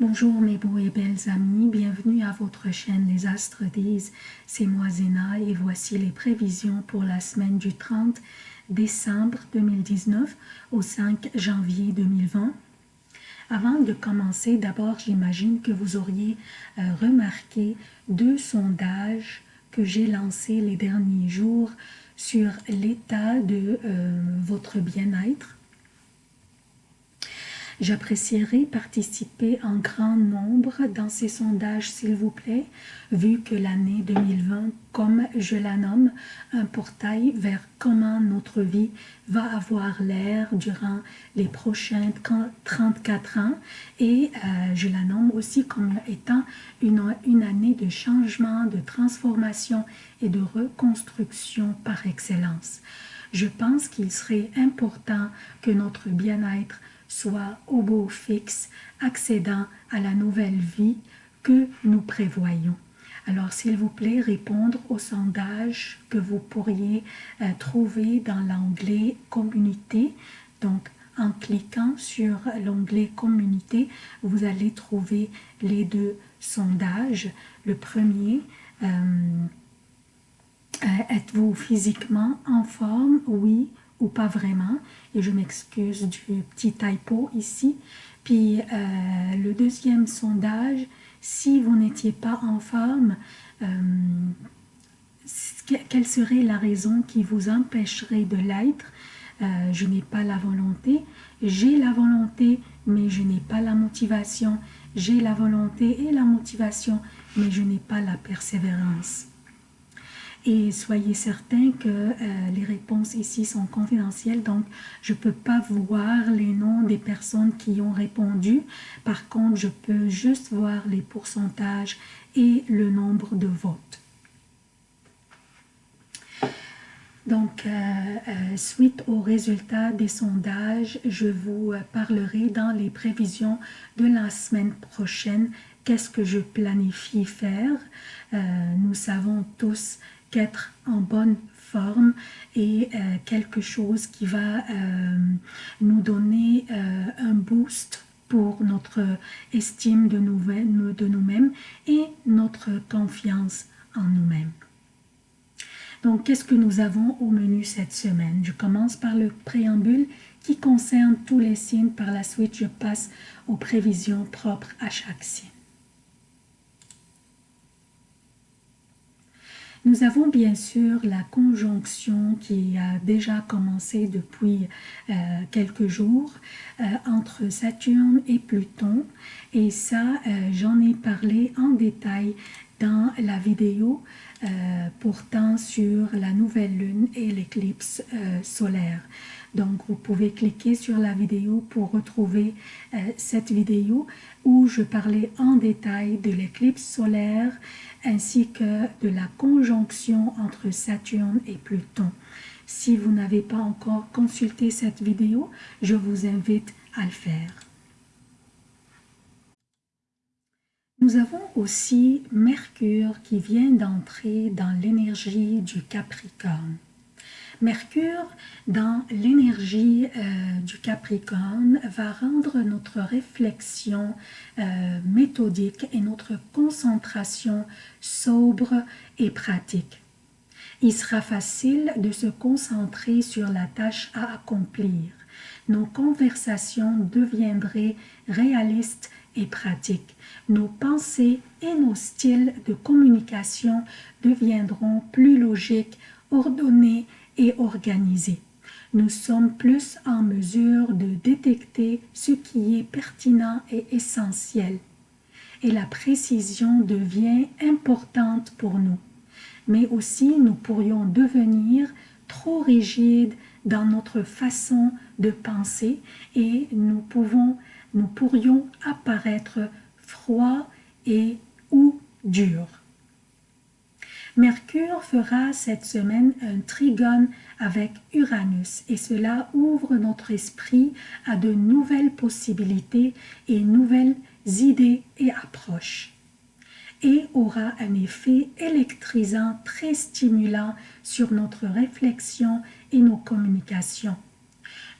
Bonjour mes beaux et belles amis, bienvenue à votre chaîne Les Astres disent, c'est moi Zéna et voici les prévisions pour la semaine du 30 décembre 2019 au 5 janvier 2020. Avant de commencer, d'abord j'imagine que vous auriez euh, remarqué deux sondages que j'ai lancés les derniers jours sur l'état de euh, votre bien-être J'apprécierais participer en grand nombre dans ces sondages, s'il vous plaît, vu que l'année 2020, comme je la nomme, un portail vers comment notre vie va avoir l'air durant les prochains 34 ans et euh, je la nomme aussi comme étant une, une année de changement, de transformation et de reconstruction par excellence. Je pense qu'il serait important que notre bien-être soit au beau fixe, accédant à la nouvelle vie que nous prévoyons. Alors, s'il vous plaît, répondre au sondage que vous pourriez euh, trouver dans l'onglet « Communauté ». Donc, en cliquant sur l'onglet « Communauté », vous allez trouver les deux sondages. Le premier, euh, euh, êtes-vous physiquement en forme? Oui pas vraiment. Et je m'excuse du petit typo ici. Puis euh, le deuxième sondage, si vous n'étiez pas en forme, euh, quelle serait la raison qui vous empêcherait de l'être? Euh, Je n'ai pas la volonté. J'ai la volonté, mais je n'ai pas la motivation. J'ai la volonté et la motivation, mais je n'ai pas la persévérance. Et soyez certains que euh, les réponses ici sont confidentielles, donc je ne peux pas voir les noms des personnes qui ont répondu. Par contre, je peux juste voir les pourcentages et le nombre de votes. Donc, euh, euh, suite aux résultats des sondages, je vous parlerai dans les prévisions de la semaine prochaine qu'est-ce que je planifie faire? nous savons tous qu'être en bonne forme et euh, quelque chose qui va euh, nous donner euh, un boost pour notre estime de nous-mêmes et notre confiance en nous-mêmes. Donc, qu'est-ce que nous avons au menu cette semaine? Je commence par le préambule qui concerne tous les signes. Par la suite, je passe aux prévisions propres à chaque signe. Nous avons bien sûr la conjonction qui a déjà commencé depuis euh, quelques jours euh, entre Saturne et Pluton. Et ça euh, j'en ai parlé en détail dans la vidéo portant sur la nouvelle lune et l'éclipse solaire. Donc, vous pouvez cliquer sur la vidéo pour retrouver cette vidéo où je parlais en détail de l'éclipse solaire ainsi que de la conjonction entre Saturne et Pluton. Si vous n'avez pas encore consulté cette vidéo, je vous invite à le faire. Nous avons aussi Mercure qui vient d'entrer dans l'énergie du Capricorne. Mercure, dans l'énergie euh, du Capricorne, va rendre notre réflexion euh, méthodique et notre concentration sobre et pratique. Il sera facile de se concentrer sur la tâche à accomplir. Nos conversations deviendraient réalistes et pratiques. Nos pensées et nos styles de communication deviendront plus logiques, ordonnés et organisé. Nous sommes plus en mesure de détecter ce qui est pertinent et essentiel. Et la précision devient importante pour nous. Mais aussi, nous pourrions devenir trop rigides dans notre façon de penser et nous, pourrions apparaître froids et ou durs. Mercure fera cette semaine un trigone avec Uranus et cela ouvre notre esprit à de nouvelles possibilités et nouvelles idées et approches et aura un effet électrisant très stimulant sur notre réflexion et nos communications.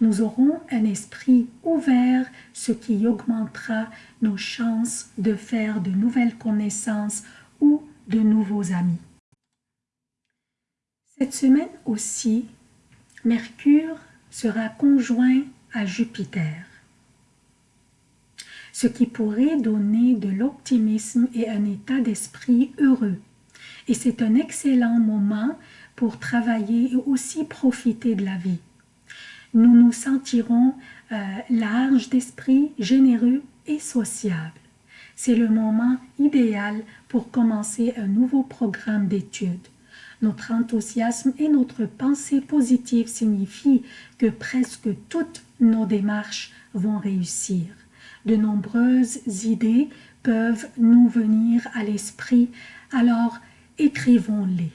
Nous aurons un esprit ouvert, ce qui augmentera nos chances de faire de nouvelles connaissances ou de nouveaux amis. Cette semaine aussi, Mercure sera conjoint à Jupiter, ce qui pourrait donner de l'optimisme et un état d'esprit heureux. Et c'est un excellent moment pour travailler et aussi profiter de la vie. Nous nous sentirons euh, larges d'esprit, généreux et sociables. C'est le moment idéal pour commencer un nouveau programme d'études. Notre enthousiasme et notre pensée positive signifient que presque toutes nos démarches vont réussir. De nombreuses idées peuvent nous venir à l'esprit, alors écrivons-les.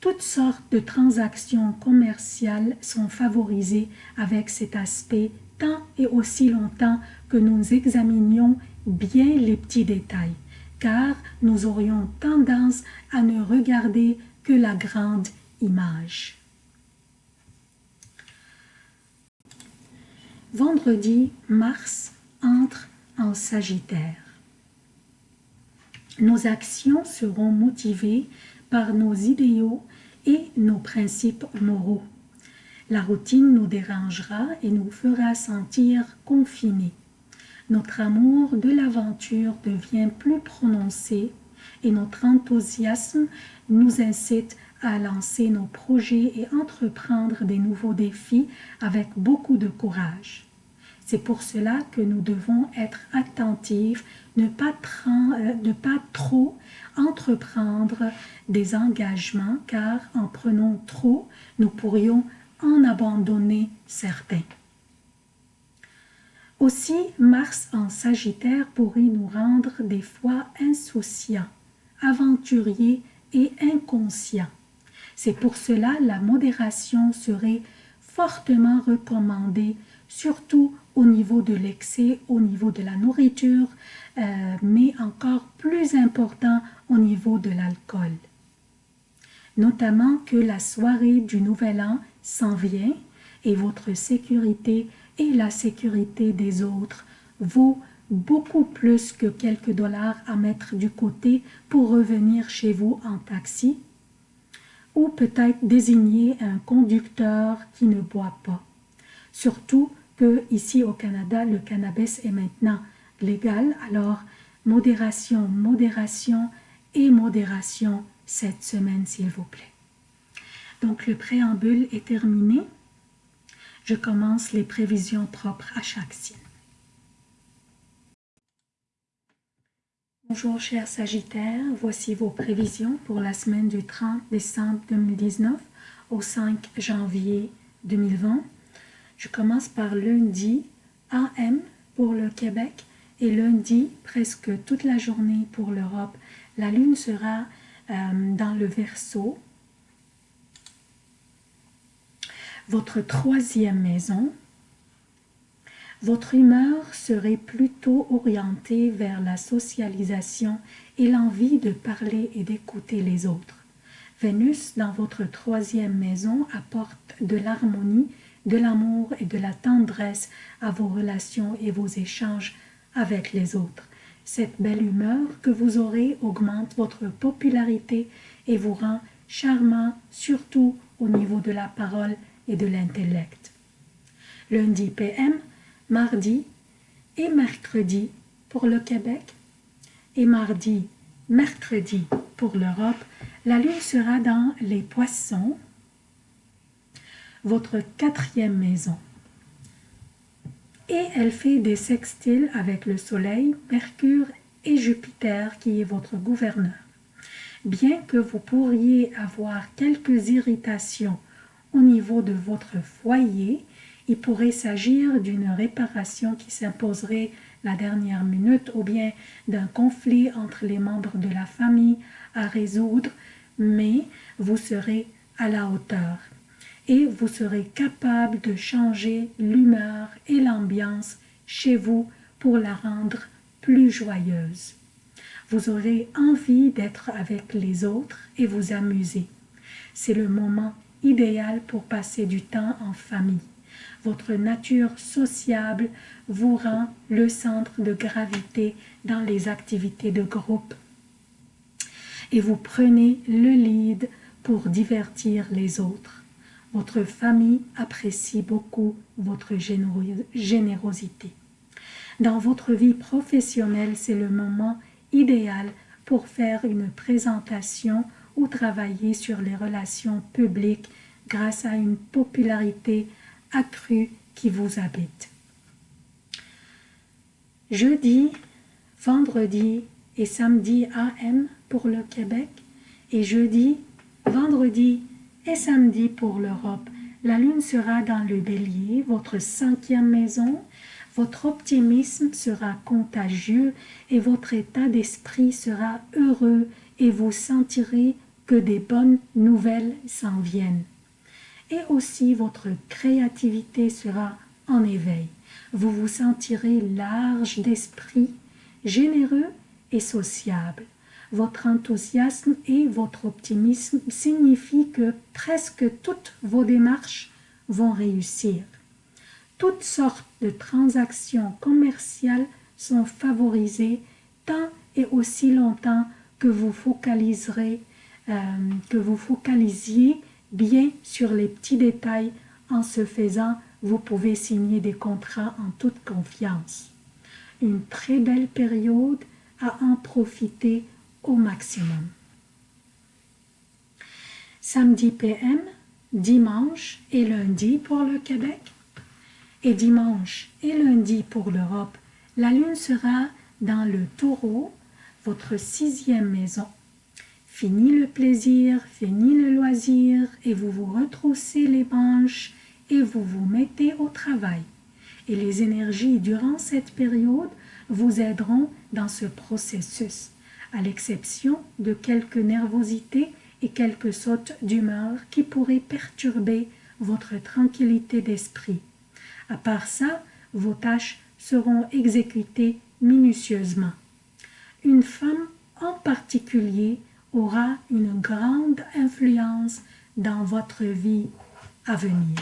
Toutes sortes de transactions commerciales sont favorisées avec cet aspect tant et aussi longtemps que nous examinions bien les petits détails car nous aurions tendance à ne regarder que la grande image. Vendredi, Mars entre en Sagittaire. Nos actions seront motivées par nos idéaux et nos principes moraux. La routine nous dérangera et nous fera sentir confinés notre amour de l'aventure devient plus prononcé et notre enthousiasme nous incite à lancer nos projets et entreprendre des nouveaux défis avec beaucoup de courage. C'est pour cela que nous devons être attentifs, ne pas, euh, ne pas trop entreprendre des engagements car en prenant trop, nous pourrions en abandonner certains. Aussi, Mars en Sagittaire pourrait nous rendre des fois insouciants, aventuriers et inconscients. C'est pour cela la modération serait fortement recommandée, surtout au niveau de l'excès, au niveau de la nourriture, euh, mais encore plus important au niveau de l'alcool. Notamment que la soirée du Nouvel An s'en vient et votre sécurité et la sécurité des autres vaut beaucoup plus que quelques dollars à mettre du côté pour revenir chez vous en taxi ou peut-être désigner un conducteur qui ne boit pas. Surtout que ici au Canada, le cannabis est maintenant légal, alors modération, modération et modération cette semaine s'il vous plaît. Donc le préambule est terminé je commence les prévisions propres à chaque signe. Bonjour chers Sagittaires, voici vos prévisions pour la semaine du 30 décembre 2019 au 5 janvier 2020. Je commence par lundi AM pour le Québec et lundi presque toute la journée pour l'Europe. La lune sera euh, dans le Verseau votre troisième maison, votre humeur serait plutôt orientée vers la socialisation et l'envie de parler et d'écouter les autres. Vénus dans votre troisième maison apporte de l'harmonie, de l'amour et de la tendresse à vos relations et vos échanges avec les autres. Cette belle humeur que vous aurez augmente votre popularité et vous rend charmant, surtout au niveau de la parole et de l'intellect. Lundi PM, mardi et mercredi pour le Québec et mardi, mercredi pour l'Europe, la lune sera dans les poissons, votre quatrième maison. Et elle fait des sextiles avec le Soleil, Mercure et Jupiter qui est votre gouverneur. Bien que vous pourriez avoir quelques irritations au niveau de votre foyer, il pourrait s'agir d'une réparation qui s'imposerait la dernière minute ou bien d'un conflit entre les membres de la famille à résoudre, mais vous serez à la hauteur et vous serez capable de changer l'humeur et l'ambiance chez vous pour la rendre plus joyeuse. Vous aurez envie d'être avec les autres et vous amuser. C'est le moment idéal pour passer du temps en famille. Votre nature sociable vous rend le centre de gravité dans les activités de groupe et vous prenez le lead pour divertir les autres. Votre famille apprécie beaucoup votre générosité. Dans votre vie professionnelle, c'est le moment idéal pour faire une présentation ou travailler sur les relations publiques grâce à une popularité accrue qui vous habite. Jeudi, vendredi et samedi AM pour le Québec et jeudi, vendredi et samedi pour l'Europe. La lune sera dans le bélier, votre cinquième maison. Votre optimisme sera contagieux et votre état d'esprit sera heureux et vous sentirez que des bonnes nouvelles s'en viennent. Et aussi votre créativité sera en éveil. Vous vous sentirez large d'esprit, généreux et sociable. Votre enthousiasme et votre optimisme signifient que presque toutes vos démarches vont réussir. Toutes sortes de transactions commerciales sont favorisées tant et aussi longtemps que vous focaliserez, euh, que vous focalisiez bien sur les petits détails. En ce faisant, vous pouvez signer des contrats en toute confiance. Une très belle période à en profiter au maximum. Samedi PM, dimanche et lundi pour le Québec et dimanche et lundi pour l'Europe, la lune sera dans le taureau, votre sixième maison. Fini le plaisir, fini le loisir et vous vous retroussez les manches et vous vous mettez au travail. Et les énergies durant cette période vous aideront dans ce processus, à l'exception de quelques nervosités et quelques sautes d'humeur qui pourraient perturber votre tranquillité d'esprit. À part ça, vos tâches seront exécutées minutieusement. Une femme en particulier aura une grande influence dans votre vie à venir.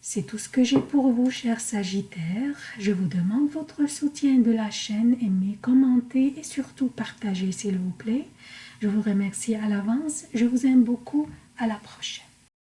C'est tout ce que j'ai pour vous, chers Sagittaires. Je vous demande votre soutien de la chaîne, aimez, commentez et surtout partagez, s'il vous plaît. Je vous remercie à l'avance. Je vous aime beaucoup. À la prochaine.